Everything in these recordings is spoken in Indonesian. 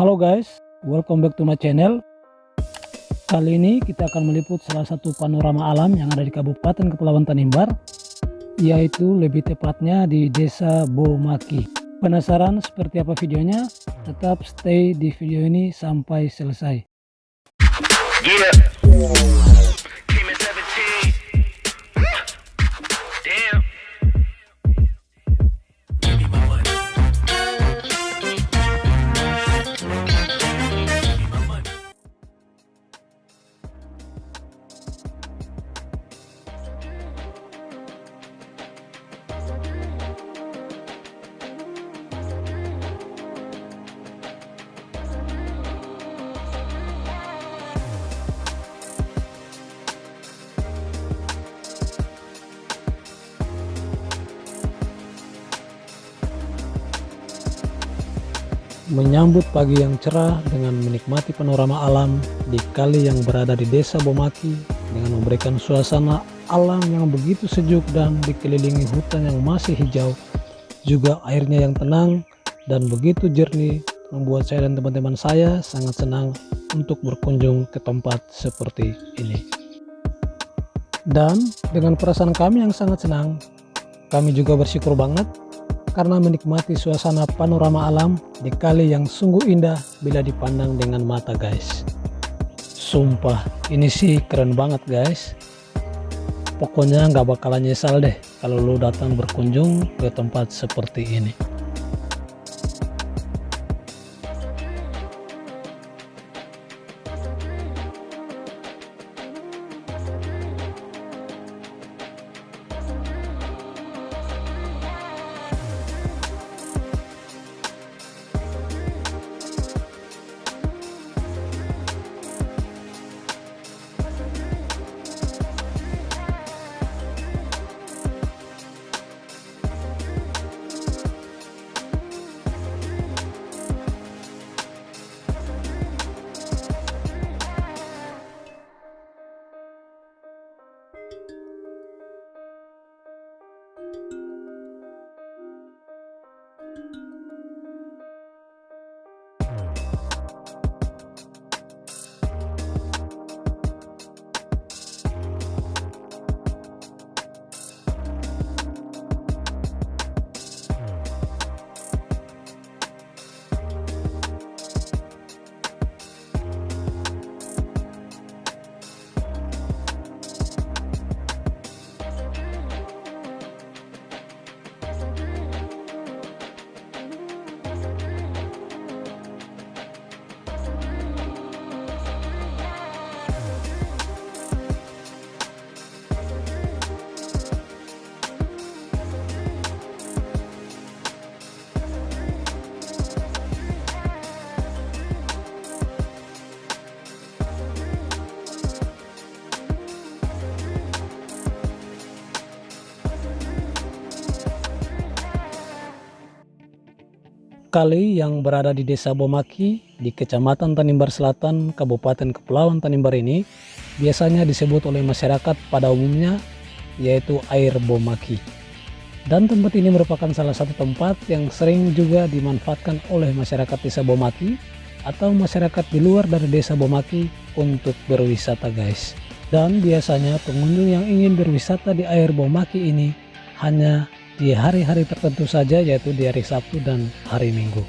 Halo guys, welcome back to my channel. Kali ini kita akan meliput salah satu panorama alam yang ada di Kabupaten Kepulauan Tanimbar, yaitu lebih tepatnya di Desa Bomaki. Penasaran seperti apa videonya? Tetap stay di video ini sampai selesai. Yeah. Menyambut pagi yang cerah dengan menikmati panorama alam di kali yang berada di desa Bomaki dengan memberikan suasana alam yang begitu sejuk dan dikelilingi hutan yang masih hijau. Juga airnya yang tenang dan begitu jernih membuat saya dan teman-teman saya sangat senang untuk berkunjung ke tempat seperti ini. Dan dengan perasaan kami yang sangat senang kami juga bersyukur banget karena menikmati suasana panorama alam di kali yang sungguh indah bila dipandang dengan mata guys. Sumpah ini sih keren banget guys. Pokoknya nggak bakalan nyesal deh kalau lu datang berkunjung ke tempat seperti ini Kali yang berada di Desa Bomaki di Kecamatan Tanimbar Selatan, Kabupaten Kepulauan Tanimbar ini biasanya disebut oleh masyarakat pada umumnya yaitu air Bomaki. Dan tempat ini merupakan salah satu tempat yang sering juga dimanfaatkan oleh masyarakat Desa Bomaki atau masyarakat di luar dari Desa Bomaki untuk berwisata guys. Dan biasanya pengunjung yang ingin berwisata di air Bomaki ini hanya di hari-hari tertentu saja yaitu di hari Sabtu dan hari Minggu.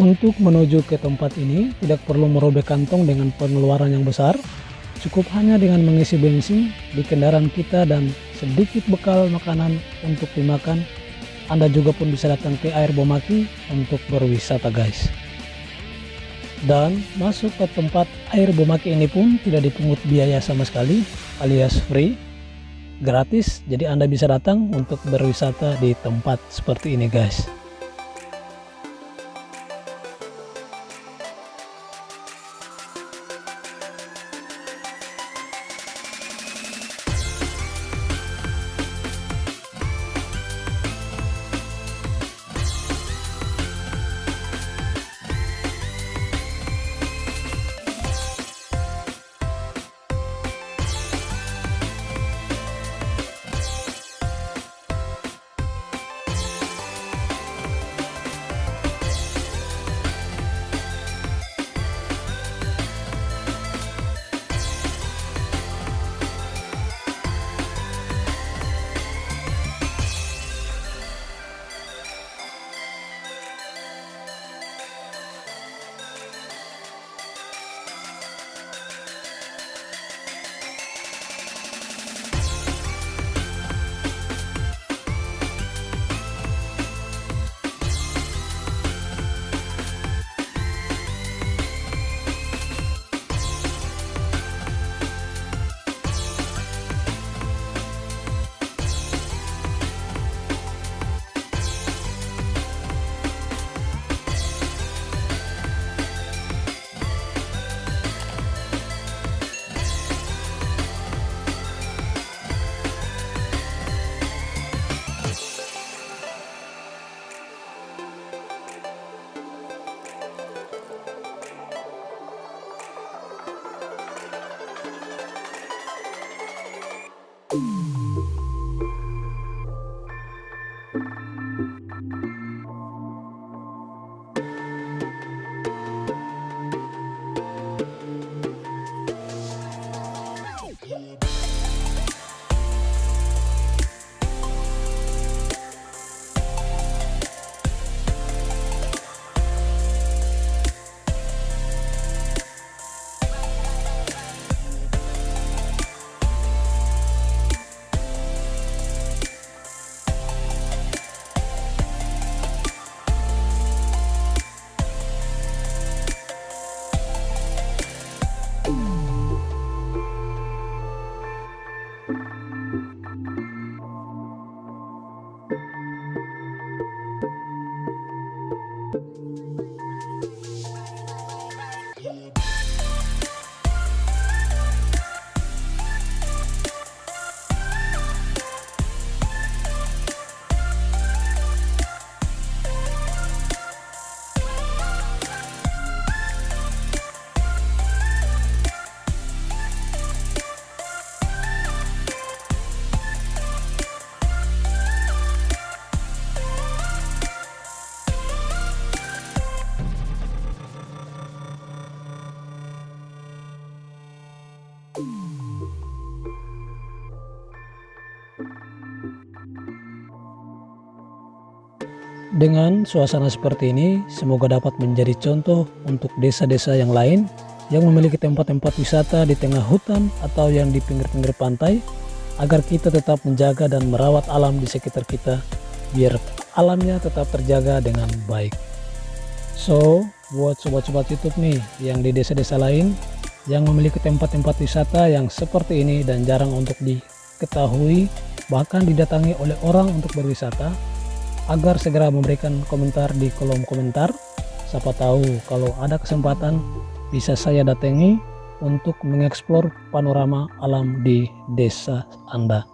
Untuk menuju ke tempat ini tidak perlu merobek kantong dengan pengeluaran yang besar, cukup hanya dengan mengisi bensin di kendaraan kita dan sedikit bekal makanan untuk dimakan. Anda juga pun bisa datang ke air Bomaki untuk berwisata guys. Dan masuk ke tempat air Bomaki ini pun tidak dipungut biaya sama sekali alias free, gratis. Jadi Anda bisa datang untuk berwisata di tempat seperti ini guys. Dengan suasana seperti ini, semoga dapat menjadi contoh untuk desa-desa yang lain yang memiliki tempat-tempat wisata di tengah hutan atau yang di pinggir-pinggir pantai, agar kita tetap menjaga dan merawat alam di sekitar kita, biar alamnya tetap terjaga dengan baik. So, buat sobat-sobat YouTube nih, yang di desa-desa lain, yang memiliki tempat-tempat wisata yang seperti ini dan jarang untuk diketahui, bahkan didatangi oleh orang untuk berwisata, agar segera memberikan komentar di kolom komentar. Siapa tahu kalau ada kesempatan bisa saya datangi untuk mengeksplor panorama alam di desa Anda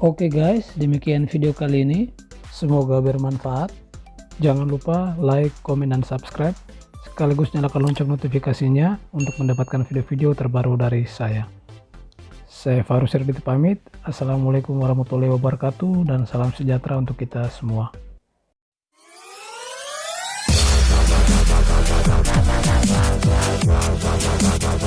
Oke guys, demikian video kali ini. Semoga bermanfaat. Jangan lupa like, komen, dan subscribe. Sekaligus nyalakan lonceng notifikasinya untuk mendapatkan video-video terbaru dari saya. Saya Farus Serbiti pamit. Assalamualaikum warahmatullahi wabarakatuh dan salam sejahtera untuk kita semua.